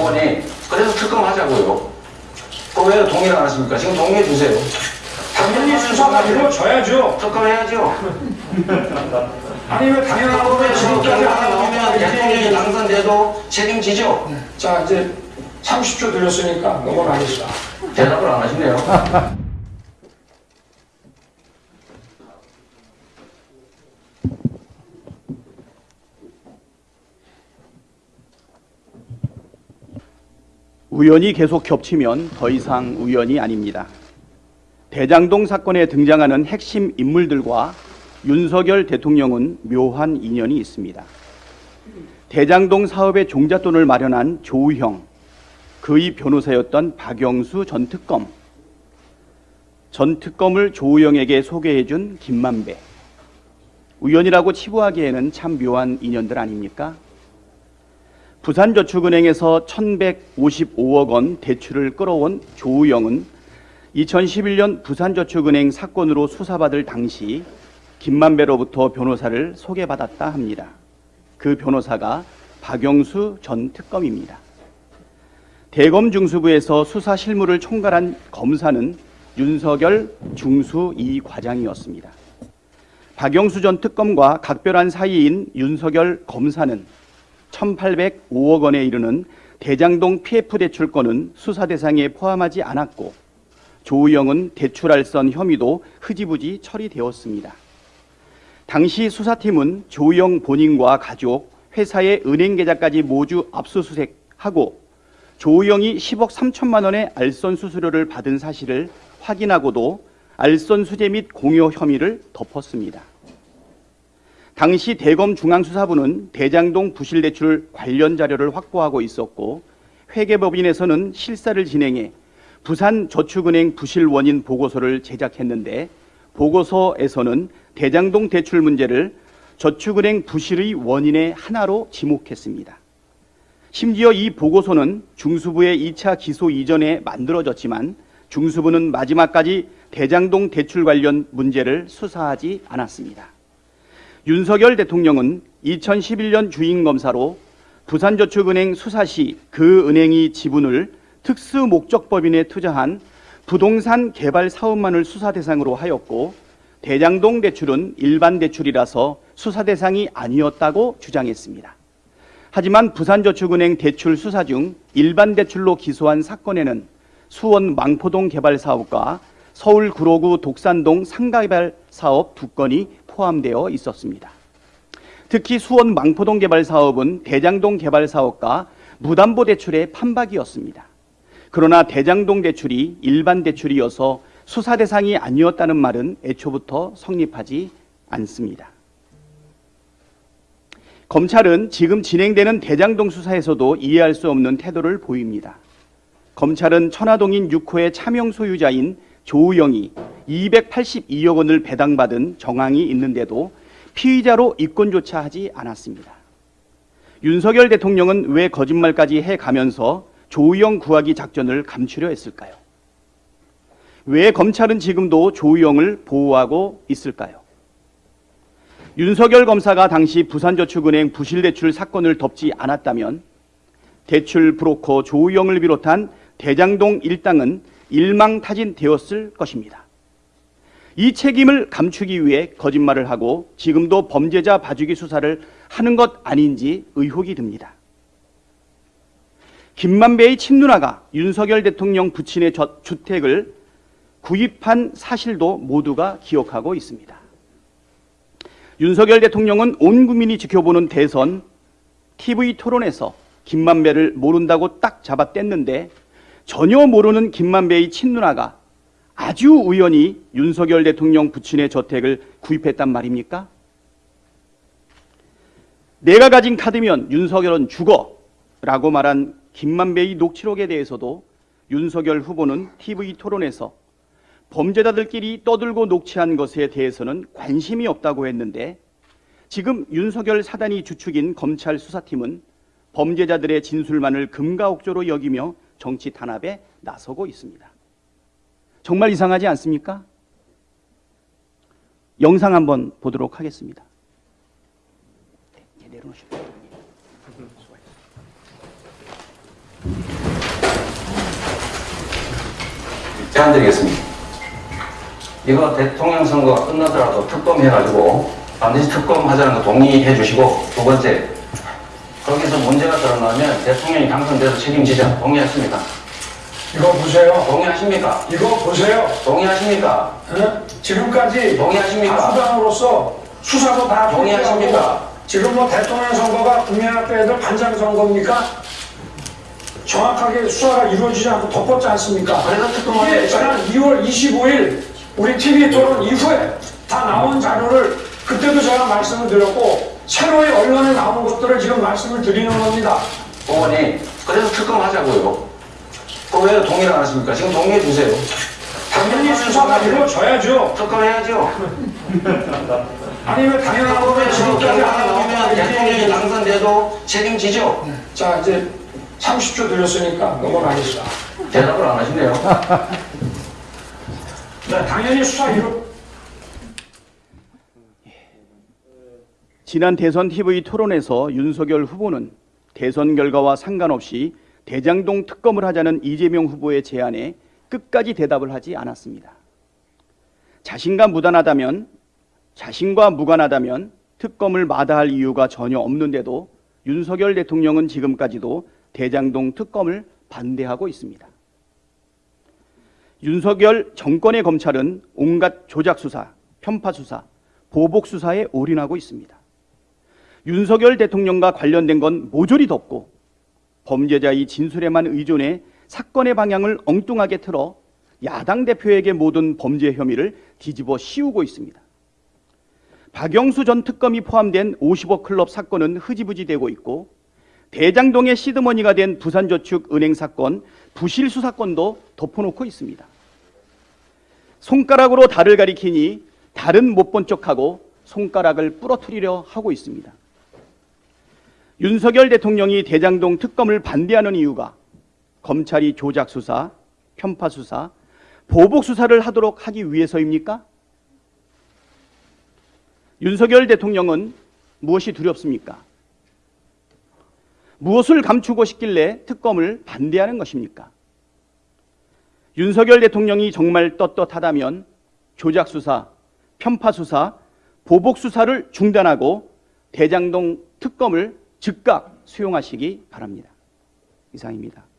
법원이 그래서 특검하자고요. 그왜 동의를 안 하십니까? 지금 동의해 주세요. 당연히 수사가 이루어져야죠. 특검해야죠. 아니 왜 당연한 거를 지금까지 안 하고 대통령이 당선돼도 책임지죠? 자 이제 30초 드렸으니까 넘어가겠습니다. 대답을 안 하시네요. 우연이 계속 겹치면 더 이상 우연이 아닙니다. 대장동 사건에 등장하는 핵심 인물들과 윤석열 대통령은 묘한 인연이 있습니다. 대장동 사업의 종잣돈을 마련한 조우형, 그의 변호사였던 박영수 전 특검, 전 특검을 조우형에게 소개해준 김만배. 우연이라고 치부하기에는 참 묘한 인연들 아닙니까? 부산저축은행에서 1155억 원 대출을 끌어온 조우영은 2011년 부산저축은행 사건으로 수사받을 당시 김만배로부터 변호사를 소개받았다 합니다. 그 변호사가 박영수 전 특검입니다. 대검 중수부에서 수사 실무를 총괄한 검사는 윤석열 중수 이 과장이었습니다. 박영수 전 특검과 각별한 사이인 윤석열 검사는 1,805억 원에 이르는 대장동 PF 대출권은 수사 대상에 포함하지 않았고 조우영은 대출알선 혐의도 흐지부지 처리되었습니다. 당시 수사팀은 조우영 본인과 가족, 회사의 은행 계좌까지 모두 압수수색하고 조우영이 10억 3천만 원의 알선 수수료를 받은 사실을 확인하고도 알선 수재 및 공여 혐의를 덮었습니다. 당시 대검 중앙수사부는 대장동 부실 대출 관련 자료를 확보하고 있었고 회계법인에서는 실사를 진행해 부산저축은행 부실 원인 보고서를 제작했는데 보고서에서는 대장동 대출 문제를 저축은행 부실의 원인의 하나로 지목했습니다. 심지어 이 보고서는 중수부의 2차 기소 이전에 만들어졌지만 중수부는 마지막까지 대장동 대출 관련 문제를 수사하지 않았습니다. 윤석열 대통령은 2011년 주인검사로 부산저축은행 수사 시 그 은행이 지분을 특수목적법인에 투자한 부동산 개발 사업만을 수사 대상으로 하였고 대장동 대출은 일반 대출이라서 수사 대상이 아니었다고 주장했습니다. 하지만 부산저축은행 대출 수사 중 일반 대출로 기소한 사건에는 수원 망포동 개발 사업과 서울 구로구 독산동 상가개발 사업 두 건이 포함되어 있었습니다. 특히 수원 망포동 개발 사업은 대장동 개발 사업과 무담보 대출의 판박이었습니다. 그러나 대장동 대출이 일반 대출이어서 수사 대상이 아니었다는 말은 애초부터 성립하지 않습니다. 검찰은 지금 진행되는 대장동 수사에서도 이해할 수 없는 태도를 보입니다. 검찰은 천화동인 6호의 차명 소유자인 조우영이 282억 원을 배당받은 정황이 있는데도 피의자로 입건조차 하지 않았습니다. 윤석열 대통령은 왜 거짓말까지 해가면서 조우영 구하기 작전을 감추려 했을까요? 왜 검찰은 지금도 조우영을 보호하고 있을까요? 윤석열 검사가 당시 부산저축은행 부실대출 사건을 덮지 않았다면 대출 브로커 조우영을 비롯한 대장동 일당은 일망타진되었을 것입니다. 이 책임을 감추기 위해 거짓말을 하고 지금도 범죄자 봐주기 수사를 하는 것 아닌지 의혹이 듭니다. 김만배의 친누나가 윤석열 대통령 부친의 주택을 구입한 사실도 모두가 기억하고 있습니다. 윤석열 대통령은 온 국민이 지켜보는 대선 TV 토론에서 김만배를 모른다고 딱 잡아뗐는데 전혀 모르는 김만배의 친누나가 아주 우연히 윤석열 대통령 부친의 저택을 구입했단 말입니까? 내가 가진 카드면 윤석열은 죽어 라고 말한 김만배의 녹취록에 대해서도 윤석열 후보는 TV 토론에서 범죄자들끼리 떠들고 녹취한 것에 대해서는 관심이 없다고 했는데 지금 윤석열 사단이 주축인 검찰 수사팀은 범죄자들의 진술만을 금가옥조로 여기며 정치 탄압에 나서고 있습니다. 정말 이상하지 않습니까? 영상 한번 보도록 하겠습니다. 제안 드리겠습니다. 이거 대통령 선거가 끝나더라도 특검해가지고 반드시 특검하자는 거 동의해 주시고 두 번째 거기서 문제가 드러나면 대통령이 당선돼서 책임지자 동의했습니다. 이거 보세요. 동의하십니까? 이거 보세요. 동의하십니까? 어? 지금까지 동의하십니까? 다수당으로서 수사도 다 동의하십니까? 지금 뭐 대통령 선거가 국민학교 애들 반장 선거입니까? 정확하게 수사가 이루어지지 않고 덮었지 않습니까? 그래서 특검을 이게 지난 2월 25일 우리 TV 토론 이후에 다 나온 자료를 그때도 제가 말씀을 드렸고 새로이 언론에 나온 것들을 지금 말씀을 드리는 겁니다. 의원이 그래서 특검 하자고요. 그왜 동의를 안 하십니까? 지금 동의해 주세요. 당연히 수사가 이루어져야죠. 특검 해야죠. 아니 왜 당연한 거면 지금까지 안 나오면 대통령이 당선돼도 책임지죠. 자 이제 30초 드렸으니까 넘어가겠습니다. 대답을 안 하시네요. 네, 당연히 수사 이루 지난 대선 TV 토론에서 윤석열 후보는 대선 결과와 상관없이 대장동 특검을 하자는 이재명 후보의 제안에 끝까지 대답을 하지 않았습니다. 자신과 무관하다면 자신과 무관하다면 특검을 마다할 이유가 전혀 없는데도 윤석열 대통령은 지금까지도 대장동 특검을 반대하고 있습니다. 윤석열 정권의 검찰은 온갖 조작 수사, 편파 수사, 보복 수사에 올인하고 있습니다. 윤석열 대통령과 관련된 건 모조리 덮고 범죄자의 진술에만 의존해 사건의 방향을 엉뚱하게 틀어 야당 대표에게 모든 범죄 혐의를 뒤집어 씌우고 있습니다. 박영수 전 특검이 포함된 50억 클럽 사건은 흐지부지 되고 있고 대장동의 시드머니가 된 부산저축은행 사건 부실 수 사건도 덮어놓고 있습니다. 손가락으로 달을 가리키니 달은 못 본 척하고 손가락을 부러뜨리려 하고 있습니다. 윤석열 대통령이 대장동 특검을 반대하는 이유가 검찰이 조작 수사, 편파 수사, 보복 수사를 하도록 하기 위해서입니까? 윤석열 대통령은 무엇이 두렵습니까? 무엇을 감추고 싶길래 특검을 반대하는 것입니까? 윤석열 대통령이 정말 떳떳하다면 조작 수사, 편파 수사, 보복 수사를 중단하고 대장동 특검을 즉각 수용하시기 바랍니다. 이상입니다.